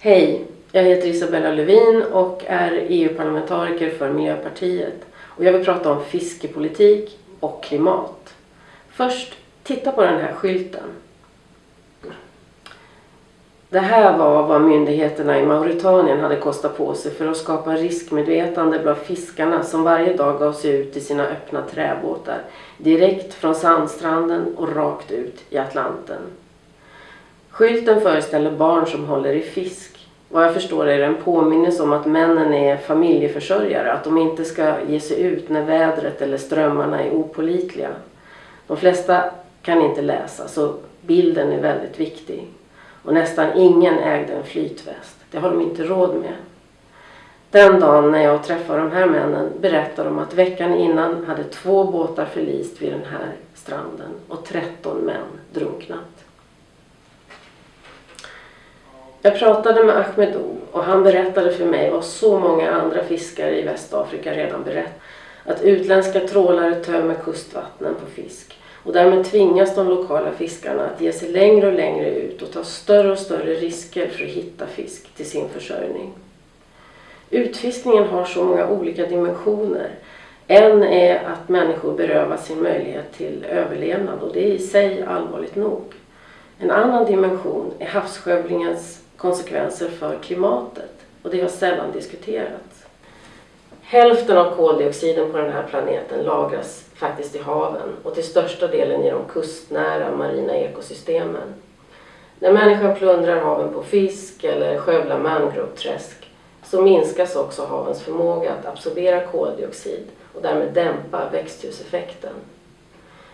Hej, jag heter Isabella Lövin och är EU-parlamentariker för Miljöpartiet. Och jag vill prata om fiskepolitik och klimat. Först, titta på den här skylten. Det här var vad myndigheterna i Mauritanien hade kostat på sig för att skapa riskmedvetande bland fiskarna som varje dag gav sig ut i sina öppna träbåtar direkt från sandstranden och rakt ut i Atlanten. Skylten föreställer barn som håller i fisk. Vad jag förstår är det en påminnelse om att männen är familjeförsörjare, att de inte ska ge sig ut när vädret eller strömmarna är opolitliga. De flesta kan inte läsa så bilden är väldigt viktig. Och nästan ingen ägde en flytväst. Det har de inte råd med. Den dagen när jag träffar de här männen berättar de att veckan innan hade två båtar förlist vid den här stranden och 13 män drunknat. Jag pratade med Ahmedou och han berättade för mig vad så många andra fiskare i Västafrika redan berättat. Att utländska trålare tömmer kustvattnen på fisk och därmed tvingas de lokala fiskarna att ge sig längre och längre ut och ta större och större risker för att hitta fisk till sin försörjning. Utfiskningen har så många olika dimensioner. En är att människor berövas sin möjlighet till överlevnad och det är i sig allvarligt nog. En annan dimension är havsskövlingens konsekvenser för klimatet och det har sällan diskuterats. Hälften av koldioxiden på den här planeten lagras faktiskt i haven och till största delen i de kustnära marina ekosystemen. När människan plundrar haven på fisk eller skövlar mangroveträsk så minskas också havens förmåga att absorbera koldioxid och därmed dämpa växthuseffekten.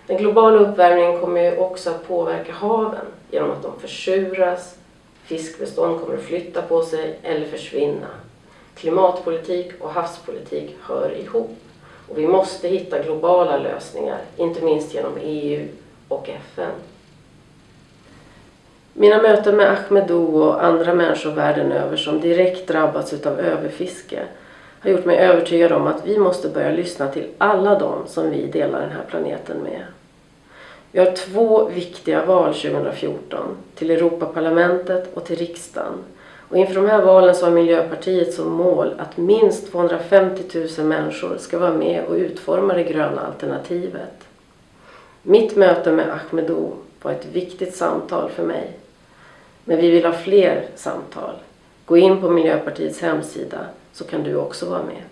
Den globala uppvärmningen kommer också att påverka haven genom att de försuras, fiskbestånd kommer att flytta på sig eller försvinna. Klimatpolitik och havspolitik hör ihop. Och vi måste hitta globala lösningar, inte minst genom EU och FN. Mina möten med Ahmedou och andra människor världen över som direkt drabbats av överfiske har gjort mig övertygad om att vi måste börja lyssna till alla dem som vi delar den här planeten med. Vi har två viktiga val 2014, till Europaparlamentet och till riksdagen. Och inför de här valen så har Miljöpartiet som mål att minst 250 000 människor ska vara med och utforma det gröna alternativet. Mitt möte med Ahmedou var ett viktigt samtal för mig. Men vi vill ha fler samtal. Gå in på Miljöpartiets hemsida så kan du också vara med.